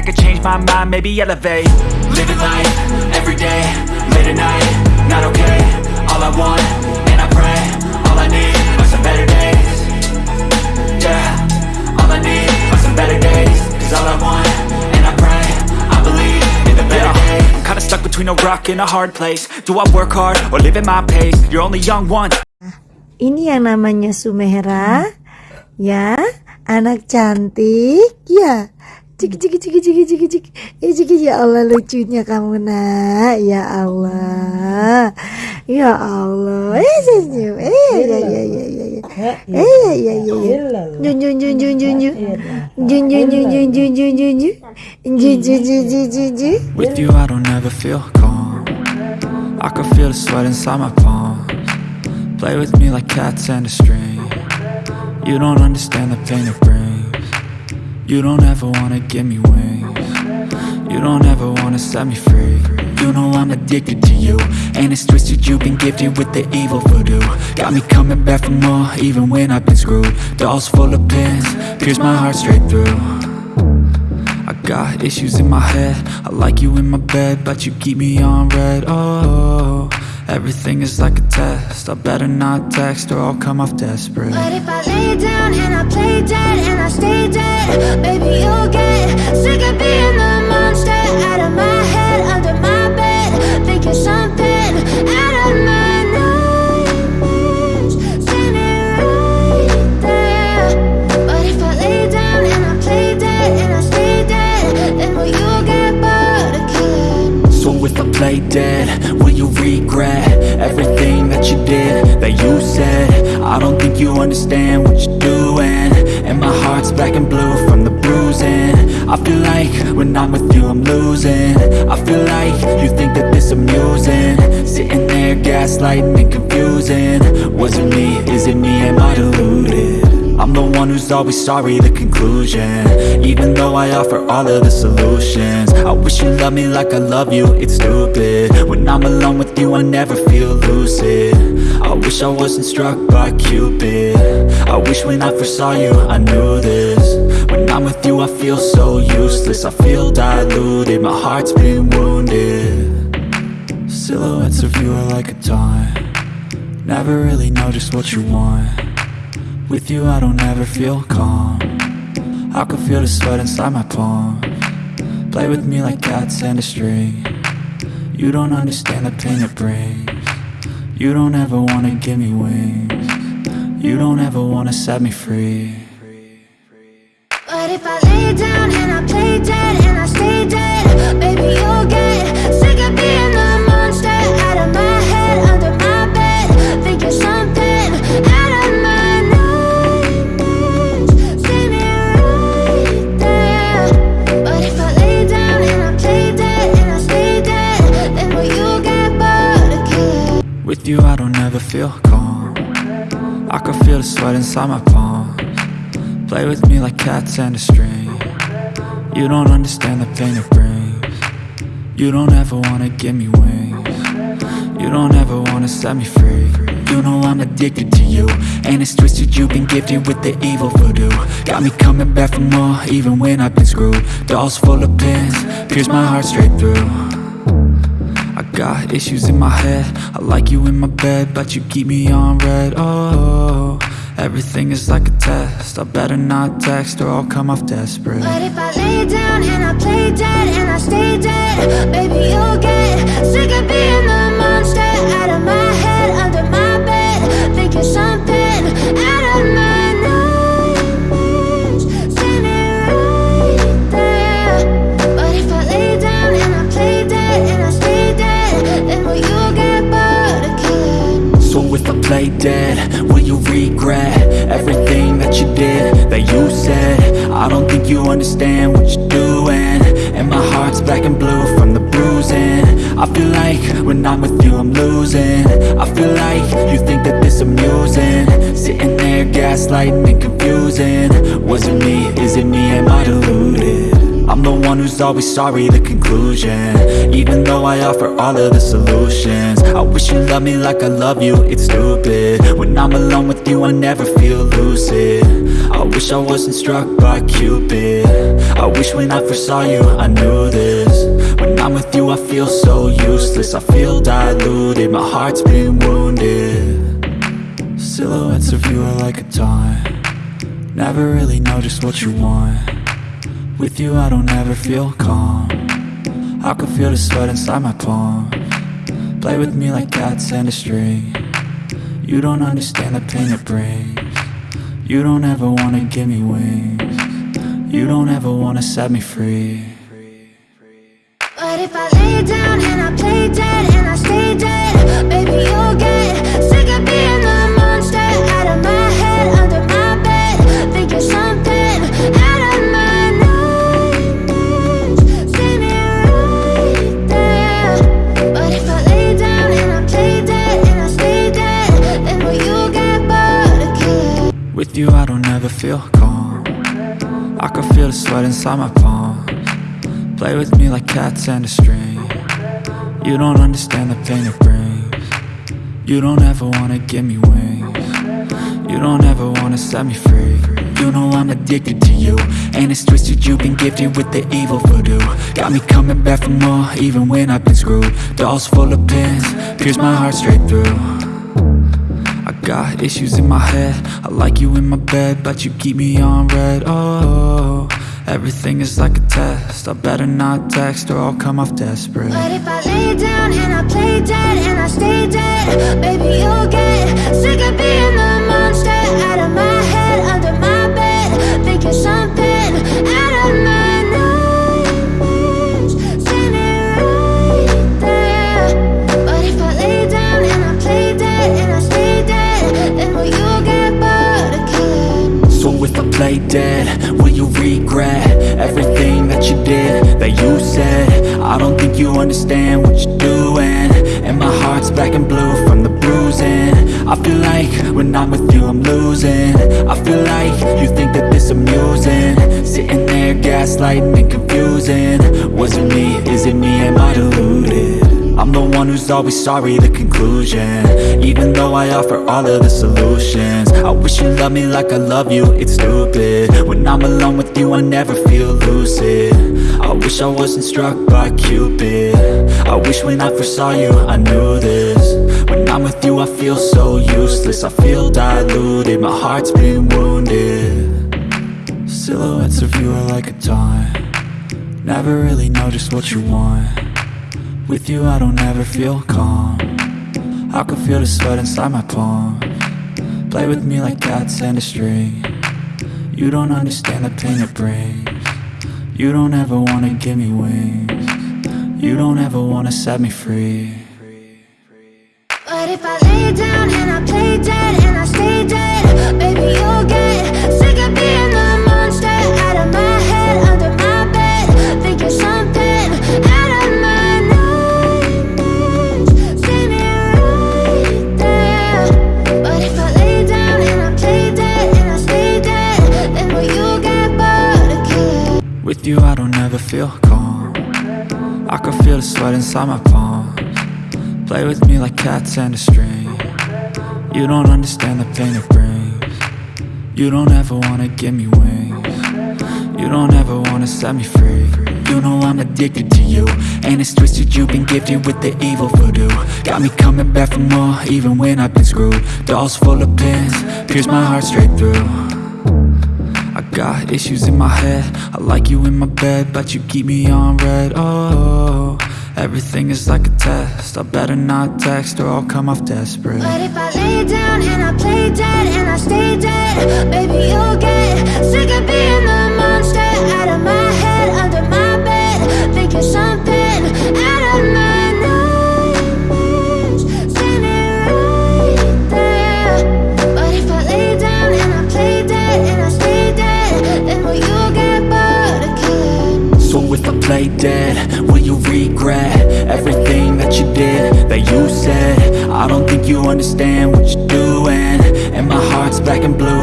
I could change my mind, maybe elevate. Living life, everyday, late at night, not okay. All I want, and I pray, all I need are some better days. Yeah, all I need are some better days. Cause all I want, and I pray, I believe in the better days. I'm kinda stuck between a rock and a hard place. Do I work hard, or live at my pace? You're only young once. Ini yang namanya Sumera, ya, anak cantik, ya. Ciki ciki ciki ciki ciki ciki, eh ciki ya Allah lucunya kamu nak, ya Allah, ya Allah, eh senyum, eh ya ya ya ya ya, eh ya ya ya ya, jun jun jun jun jun jun, jun jun jun jun jun jun jun jun, jun jun jun jun jun jun. With you I don't ever feel calm I can feel the sweat inside my palms Play with me like cats and a string You don't understand the pain it brings You don't ever wanna give me wings. You don't ever wanna set me free. You know I'm addicted to you And it's twisted. You've been gifted with the evil voodoo. Got me coming back for more even when I've been screwed. Dolls full of pins, pierce my heart straight through. I got issues in my head. I like you in my bed But you keep me on read. Oh, everything is like a test. I better not text Or I'll come off desperate. But if I lay down and I play dead and I stay dead, baby, you'll get sick of being the monster out of my head, under understand what you're doing And my heart's black and blue from the bruising I feel like when I'm with you I'm losing I feel like you think that this amusing Sitting there gaslighting and confusing Was it me? Is it me? Am I deluded? I'm the one who's always sorry, the conclusion. Even though I offer all of the solutions. I wish you loved me like I love you, it's stupid. When I'm alone with you, I never feel lucid. I wish I wasn't struck by Cupid. I wish when I first saw you, I knew this. When I'm with you, I feel so useless. I feel diluted, my heart's been wounded. Silhouettes of you are like a taunt Never really know just what you want with you I don't ever feel calm. I can feel the sweat inside my palm. Play with me like cats and a string. You don't understand the pain it brings. You don't ever wanna give me wings. You don't ever wanna set me free. But if I lay down and I play dead and I stay dead, baby, inside my palms. Play with me like cats and a string. You don't understand the pain it brings. You don't ever wanna give me wings. You don't ever wanna set me free. You know I'm addicted to you And it's twisted. You've been gifted with the evil voodoo. Got me coming back for more even when I've been screwed. Dolls full of pins, pierce my heart straight through. I got issues in my head. I like you in my bed But you keep me on read. Oh, everything is like a test. I better not text Or I'll come off desperate. But if I lay down and I play dead and I stay dead, baby, you'll get sick of being the monster out of my head, under my bed, thinking something I don't think you understand what you're doing. And my heart's black and blue from the bruising. I feel like when I'm with you I'm losing. I feel like you think that this amusing. Sitting there gaslighting and confusing. Was it me, is it me, am I deluded? I'm the one who's always sorry, the conclusion. Even though I offer all of the solutions. I wish you loved me like I love you, it's stupid. When I'm alone with you, I never feel lucid. I wish I wasn't struck by Cupid. I wish when I first saw you, I knew this. When I'm with you, I feel so useless. I feel diluted, my heart's been wounded. Silhouettes of you are like a taunt. Never really know just what you want With you I don't ever feel calm. I can feel the sweat inside my palm. Play with me like cats and a string. You don't understand the pain it brings. You don't ever wanna give me wings. You don't ever wanna set me free. But if I lay down and I play inside my palms. Play with me like cats and a string. You don't understand the pain it brings. You don't ever wanna give me wings. You don't ever wanna set me free. You know I'm addicted to you And it's twisted. You've been gifted with the evil voodoo. Got me coming back for more even when I've been screwed. Dolls full of pins, pierce my heart straight through. I got issues in my head. I like you in my bed But you keep me on read. Oh, everything is like a test I better not text or I'll come off desperate But if I lay down and I play dead and I stay dead, baby you'll get sick of being the monster out of my head, under my bed. Think you're something out of my nightmares. See me right there. But if I lay down and I play dead and I stay dead, then will you get bored of killing? So if I play dead, will you regret Everything that you did, that you said. I don't think you understand what you're doing. And my heart's black and blue from the bruising. I feel like when I'm with you I'm losing. I feel like you think that this amusing. Sitting there gaslighting and confusing. Was it me, is it me, am I deluded? I'm the one who's always sorry, the conclusion. Even though I offer all of the solutions. I wish you loved me like I love you, it's stupid. When I'm alone with you, I never feel lucid. I wish I wasn't struck by Cupid. I wish when I first saw you, I knew this. When I'm with you, I feel so useless. I feel diluted, my heart's been wounded. Silhouettes of you are like a taunt Never really know just what you want with you I don't ever feel calm. I can feel the sweat inside my palm. Play with me like cats and a string. You don't understand the pain it brings. You don't ever wanna give me wings. You don't ever wanna set me free. But if I lay down and I play dead With you I don't ever feel calm. I can feel the sweat inside my palms. Play with me like cats and a string. You don't understand the pain it brings. You don't ever wanna give me wings. You don't ever wanna set me free. You know I'm addicted to you. And it's twisted you've been gifted with the evil voodoo. Got me coming back for more even when I've been screwed. Dolls full of pins, pierce my heart straight through got issues in my head. I like you in my bed But you keep me on read. Oh, everything is like a test. I better not text or I'll come off desperate. But if I lay down and I play dead and I stay dead, baby you'll get sick of being the monster out of my head, under my bed. Think you're something I don't think you understand what you're doing. And my heart's black and blue